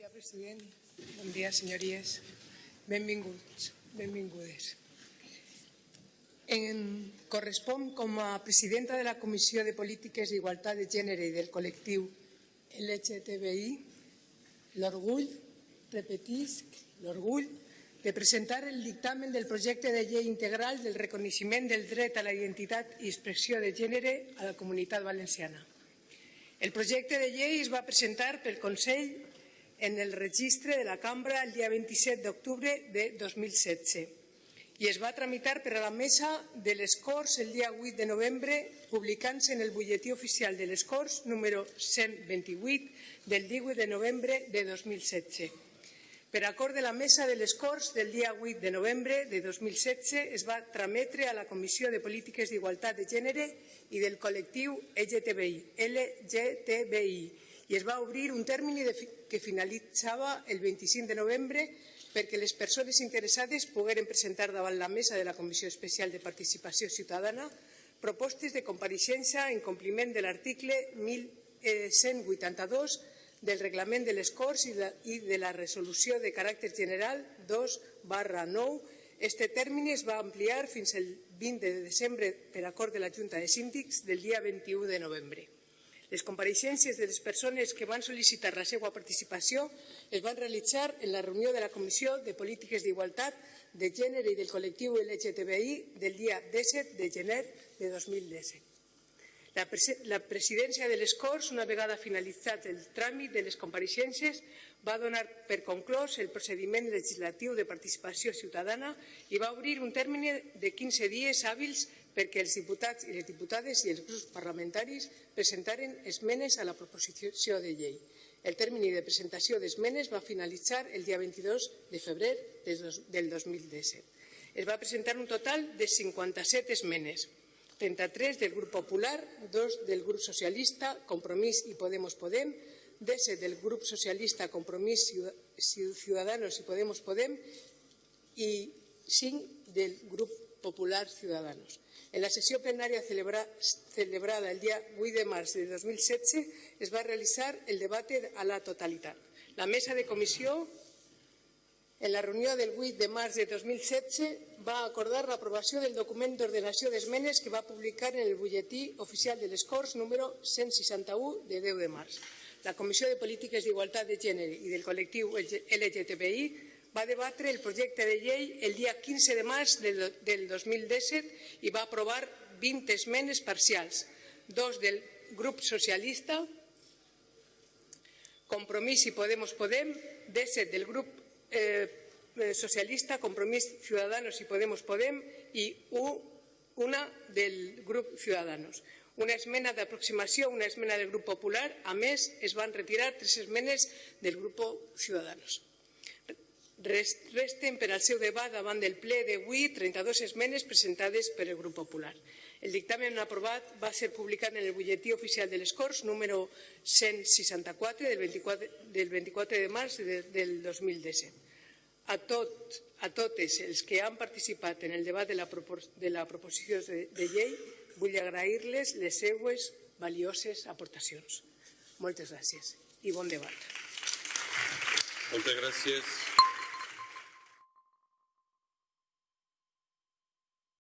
dia, president. Bon dia, senyories. Benvinguts, benvingudes. En correspon com a presidenta de la Comissió de Polítiques d'Igualtat de Gènere i del col·lectiu LGTBI l'orgull, repetisc, l'orgull de presentar el dictamen del projecte de llei integral del reconeixement del dret a la identitat i expressió de gènere a la comunitat valenciana. El projecte de llei es va presentar pel Consell en el registre de la Cambra el dia 27 d'octubre de 2016 i es va tramitar per a la Mesa de les Corts el dia 8 de novembre, publicant-se en el butlletí oficial de les Corts número 128 del 18 de novembre de 2016. Per acord de la Mesa de les Corts del dia 8 de novembre de 2016 es va trametre a la Comissió de Polítiques d'Igualtat de Gènere i del col·lectiu LGTBI, LGTBI i es va obrir un termini que finalitzava el 25 de novembre perquè les persones interessades pogueren presentar davant la mesa de la Comissió Especial de Participació Ciutadana propostes de compareixença en compliment de l'article 1182 del reglament de les Corts i de la resolució de caràcter general 2 barra 9. Este termini es va ampliar fins al 20 de desembre per acord de la Junta de Síndics del dia 21 de novembre. Les compareixences de les persones que van sol·licitar la seva participació es van realitzar en la reunió de la Comissió de Polítiques d'Igualtat de Gènere i del col·lectiu LGTBI del dia 17 de gener de 2017. La presidència de les Corts, una vegada finalitzat el tràmit de les compareixences, va donar per conclòs el procediment legislatiu de participació ciutadana i va obrir un termini de 15 dies hàbils perquè els diputats i les diputades i els grups parlamentaris presentaren esmenes a la proposició de llei. El termini de presentació d'esmenes va finalitzar el dia 22 de febrer del 2017. Es va presentar un total de 57 esmenes, 33 del grup popular, 2 del grup socialista, Compromís i Podemos Podem, 10 del grup socialista, Compromís Ciudadanos i Podemos Podem i 5 del grup popular Ciudadanos. En la sessió plenària celebrada el dia 8 de març de 2016 es va realitzar el debat a la totalitat. La mesa de comissió, en la reunió del 8 de març de 2016, va acordar l'aprovació del document d'ordenació d'esmenes que va publicar en el butlletí oficial de les Corts número 161 de 10 de març. La Comissió de Polítiques d'Igualtat de Gènere i del col·lectiu LGTBI va debatre el projecte de llei el dia 15 de març del 2017 i va aprovar 20 esmenes parcials, dos del grup socialista, Compromís i Podemos Podem, 17 del grup eh, socialista, Compromís Ciudadanos i Podemos Podem i una del grup Ciudadanos. Una esmena d'aproximació, una esmena del grup popular, a més es van retirar tres esmenes del grup Ciudadanos. Resten per al seu debat davant del ple d'avui 32 esmenes presentades per el grup popular. El dictamen aprovat va ser publicat en el butlletí oficial de les Corts número 164 del 24, del 24 de març del 2017. A, tot, a totes els que han participat en el debat de la, de la proposició de, de llei vull agrair-les les seues valioses aportacions. Moltes gràcies i bon debat. Moltes gràcies.